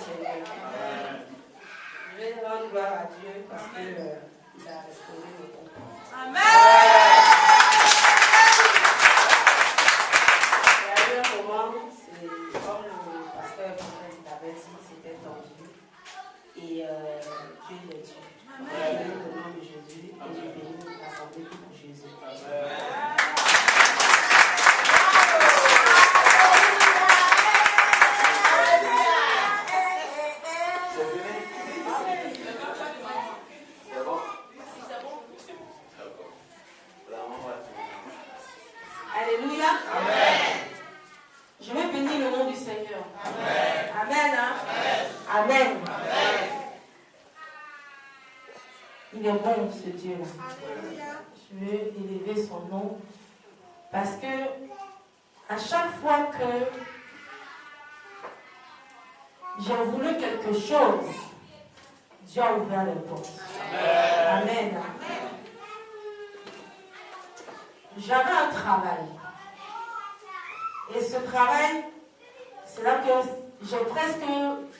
Seigneur. Je vais rendre gloire à Dieu parce qu'il euh, a restauré nos comptes. Amen. Il y a eu un moment, c'est comme le pasteur prophète avait dit, c'était tendu. Et euh, Dieu est Dieu. Amen. Au nom de Jésus. Alléluia. Amen. Je vais bénir le nom du Seigneur. Amen. Amen. Hein? Amen. Il est bon ce Dieu-là. Je veux élever son nom parce que à chaque fois que j'ai voulu quelque chose, Dieu a ouvert les portes. Amen. J'avais un travail. Et ce travail, c'est là que j'ai presque,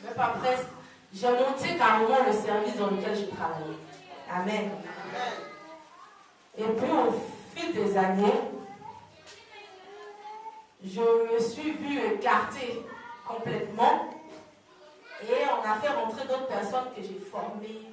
mais pas presque, j'ai monté carrément le service dans lequel je travaillais. Amen. Et puis au fil des années, je me suis vue écartée complètement et on a fait rentrer d'autres personnes que j'ai formées